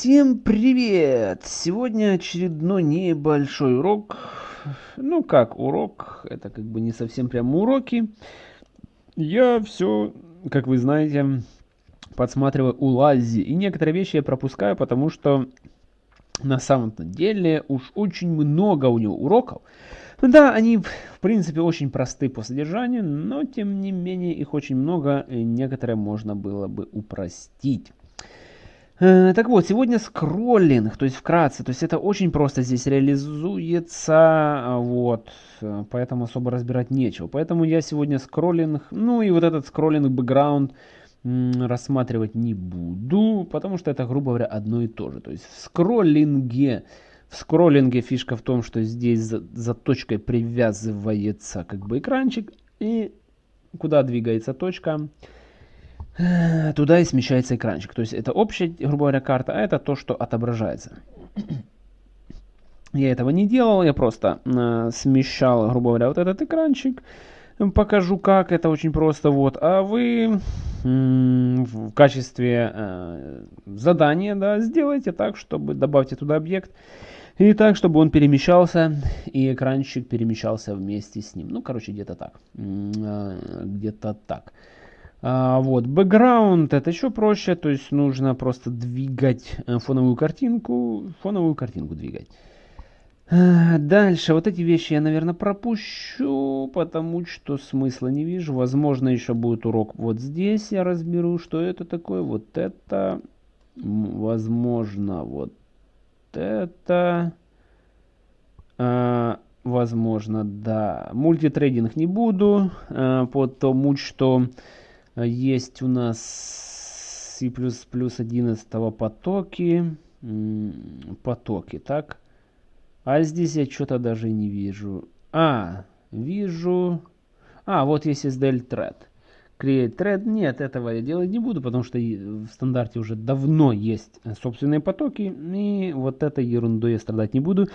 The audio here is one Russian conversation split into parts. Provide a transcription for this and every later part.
Всем привет! Сегодня очередной небольшой урок. Ну как урок, это как бы не совсем прямо уроки. Я все, как вы знаете, подсматриваю у Лази. И некоторые вещи я пропускаю, потому что на самом деле уж очень много у него уроков. Ну да, они в принципе очень просты по содержанию, но тем не менее их очень много, и некоторые можно было бы упростить. Э, так вот, сегодня скроллинг, то есть вкратце, то есть это очень просто здесь реализуется, а, вот, э, поэтому особо разбирать нечего. Поэтому я сегодня скроллинг, ну и вот этот скроллинг бэкграунд рассматривать не буду, потому что это, грубо говоря, одно и то же. То есть в скроллинге, в скроллинге фишка в том, что здесь за, за точкой привязывается как бы экранчик, и куда двигается точка, туда и смещается экранчик. То есть это общая, грубо говоря, карта, а это то, что отображается. Я этого не делал, я просто э, смещал, грубо говоря, вот этот экранчик. Покажу как, это очень просто. Вот. А вы в качестве э, задания да, сделайте так, чтобы добавьте туда объект. И так, чтобы он перемещался, и экранчик перемещался вместе с ним. Ну, короче, где-то так. Э, где-то так. А, вот, бэкграунд это еще проще, то есть нужно просто двигать э, фоновую картинку, фоновую картинку двигать. А, дальше, вот эти вещи я, наверное, пропущу, потому что смысла не вижу. Возможно, еще будет урок вот здесь, я разберу, что это такое, вот это, возможно, вот это, а, возможно, да. Мультитрейдинг не буду, а, потому что есть у нас C++ 11 потоки. Потоки, так. А здесь я что-то даже не вижу. А, вижу. А, вот есть SDL thread. Create thread. Нет, этого я делать не буду, потому что в стандарте уже давно есть собственные потоки. И вот этой ерундой я страдать не буду.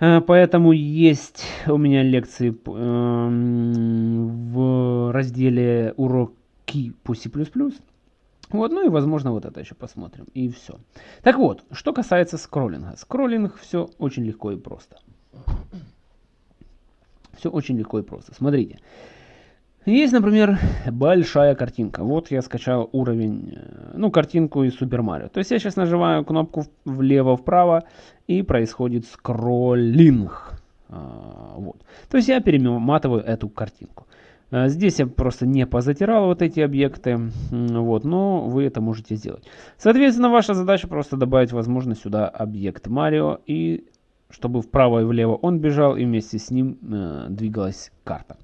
Э, поэтому есть у меня лекции эм, в разделе урок ки по C++. Вот, ну и возможно вот это еще посмотрим. И все. Так вот, что касается скроллинга. Скроллинг все очень легко и просто. Все очень легко и просто. Смотрите. Есть, например, большая картинка. Вот я скачал уровень, э, ну, картинку из Super Mario. То есть я сейчас нажимаю кнопку влево-вправо и происходит скроллинг. А, вот. То есть я перематываю эту картинку. А, здесь я просто не позатирал вот эти объекты, вот, но вы это можете сделать. Соответственно, ваша задача просто добавить, возможно, сюда объект Марио, и чтобы вправо и влево он бежал, и вместе с ним э, двигалась карта.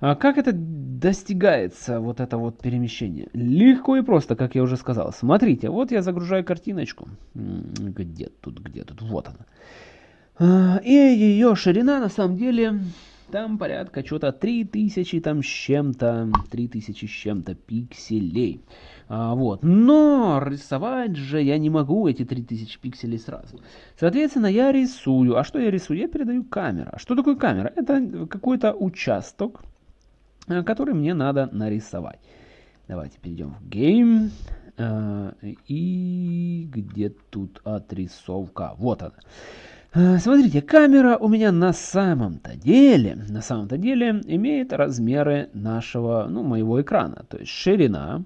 А как это достигается, вот это вот перемещение? Легко и просто, как я уже сказал. Смотрите, вот я загружаю картиночку. Где тут, где тут? Вот она. А, и ее ширина на самом деле там порядка что-то 3000 там с чем-то, 3000 с чем-то пикселей. А, вот. Но рисовать же я не могу эти 3000 пикселей сразу. Соответственно, я рисую. А что я рисую? Я передаю камера. Что такое камера? Это какой-то участок, э, который мне надо нарисовать. Давайте перейдем в Game. А, и где тут отрисовка? Вот она. Э, смотрите, камера у меня на самом-то деле, на самом-то деле имеет размеры нашего, ну, моего экрана. То есть ширина,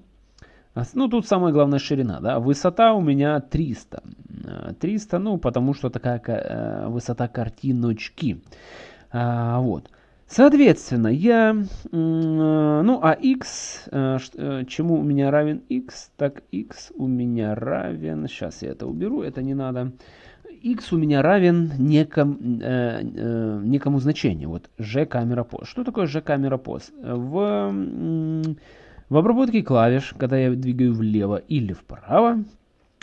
ну, тут самая главная ширина, да, высота у меня 300. 300, э, ну, потому что такая э, высота картиночки. А, вот. Соответственно, я, ну, а x, чему у меня равен x, так x у меня равен, сейчас я это уберу, это не надо, x у меня равен неком, э, э, некому значению. Вот g камера пост. Что такое g камера пост? В, в обработке клавиш, когда я двигаю влево или вправо,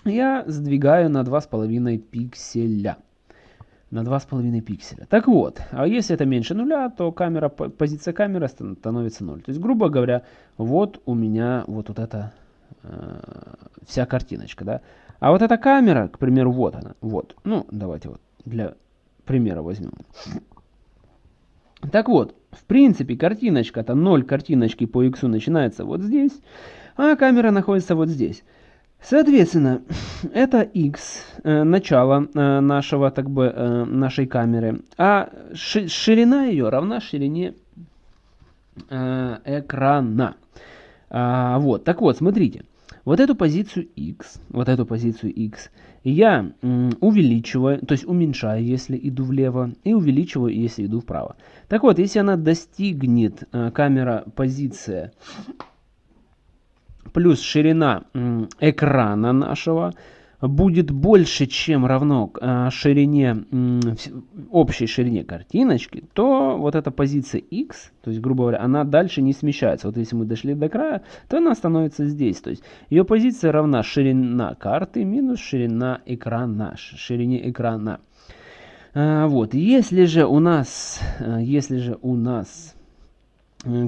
я сдвигаю на 2,5 пикселя. На 2,5 пикселя. Так вот, а если это меньше нуля, то камера, позиция камеры становится 0. То есть, грубо говоря, вот у меня вот, вот эта э, вся картиночка. Да? А вот эта камера, к примеру, вот она. Вот. Ну, давайте вот для примера возьмем. Так вот, в принципе, картиночка-то 0 картиночки по x начинается вот здесь, а камера находится вот здесь. Соответственно, это x, э, начало э, нашего, так бы, э, нашей камеры, а ширина ее равна ширине экрана. А, вот, так вот, смотрите, вот эту позицию x, вот эту позицию x я увеличиваю, то есть уменьшаю, если иду влево, и увеличиваю, если иду вправо. Так вот, если она достигнет, камера, позиция плюс ширина экрана нашего будет больше, чем равно э, ширине, общей ширине картиночки, то вот эта позиция x, то есть, грубо говоря, она дальше не смещается. Вот если мы дошли до края, то она становится здесь. То есть, ее позиция равна ширина карты минус ширина экрана, ширине экрана. А, вот, если же у нас, э, если же у нас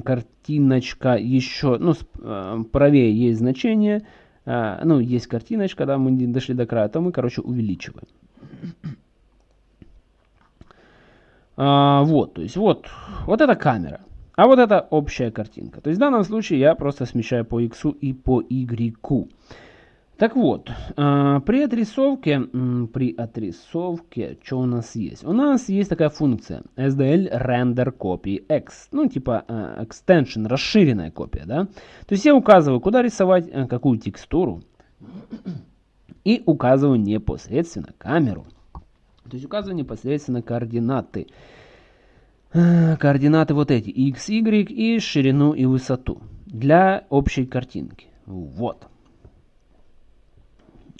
картиночка еще, ну, э, правее есть значение, а, ну, есть картиночка, да, мы дошли до края, то мы, короче, увеличиваем. А, вот, то есть, вот, вот эта камера. А вот это общая картинка. То есть в данном случае я просто смещаю по x и по y. Так вот, а, при отрисовке, при отрисовке, что у нас есть? У нас есть такая функция SDL Render Copy X, ну типа а, extension, расширенная копия, да? То есть я указываю, куда рисовать э, какую текстуру и указываю непосредственно камеру. То есть указываю непосредственно координаты. Э, координаты вот эти, x, y и ширину и высоту для общей картинки. Вот.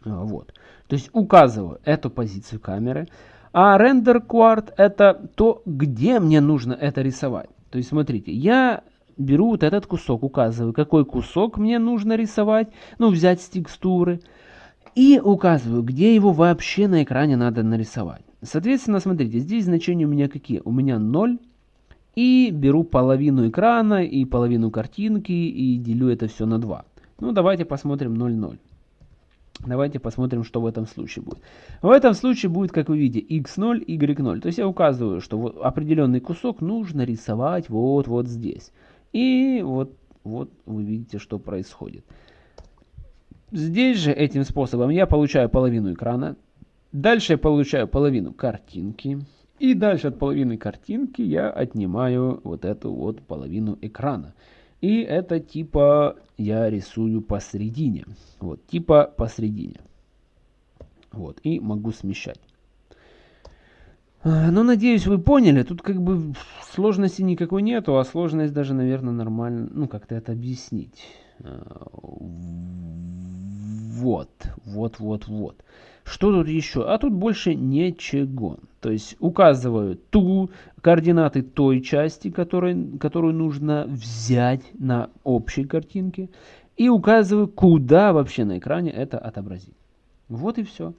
А, вот. То есть указываю эту позицию камеры. А render quart это то, где мне нужно это рисовать. То есть смотрите, я беру вот этот кусок, указываю, какой кусок мне нужно рисовать, ну взять с текстуры. И указываю, где его вообще на экране надо нарисовать. Соответственно, смотрите, здесь значения у меня какие? У меня 0. И беру половину экрана и половину картинки и делю это все на 2. Ну давайте посмотрим 0,0. Давайте посмотрим, что в этом случае будет. В этом случае будет, как вы видите, x0, y0. То есть я указываю, что вот определенный кусок нужно рисовать вот, вот здесь. И вот, вот вы видите, что происходит. Здесь же этим способом я получаю половину экрана. Дальше я получаю половину картинки. И дальше от половины картинки я отнимаю вот эту вот половину экрана. И это типа я рисую посередине. Вот, типа посередине. Вот, и могу смещать. А, ну, надеюсь, вы поняли. Тут как бы сложности никакой нету, а сложность даже, наверное, нормально, ну, как-то это объяснить. Вот, вот, вот, вот. Что тут еще? А тут больше ничего. То есть указываю ту координаты той части, которой, которую нужно взять на общей картинке. И указываю, куда вообще на экране это отобразить. Вот и все.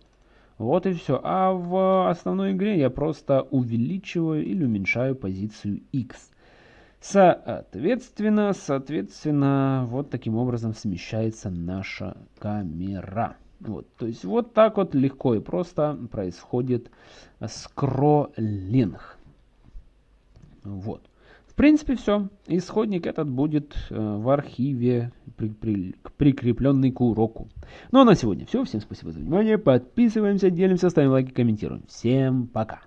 Вот и все. А в основной игре я просто увеличиваю или уменьшаю позицию X. Соответственно, соответственно, вот таким образом смещается наша камера. Вот, то есть вот так вот легко и просто происходит скроллинг. Вот. В принципе, все. Исходник этот будет э, в архиве, при, при, прикрепленный к уроку. Ну а на сегодня все. Всем спасибо за внимание. Подписываемся, делимся, ставим лайки, комментируем. Всем пока.